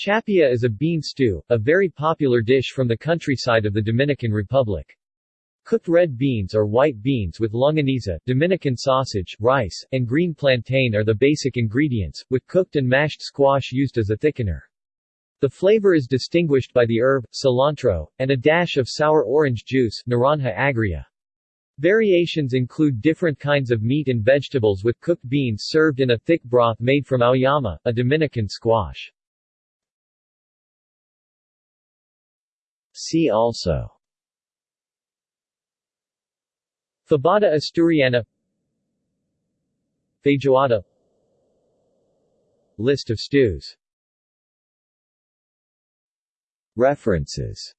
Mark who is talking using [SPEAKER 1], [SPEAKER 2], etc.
[SPEAKER 1] Chapea is a bean stew, a very popular dish from the countryside of the Dominican Republic. Cooked red beans or white beans with longaniza, Dominican sausage, rice, and green plantain are the basic ingredients, with cooked and mashed squash used as a thickener. The flavor is distinguished by the herb, cilantro, and a dash of sour orange juice naranja agria. Variations include different kinds of meat and vegetables with cooked beans served in a thick broth made from auyama, a Dominican squash. See also. Fabada Asturiana. Feijoada. List of stews. References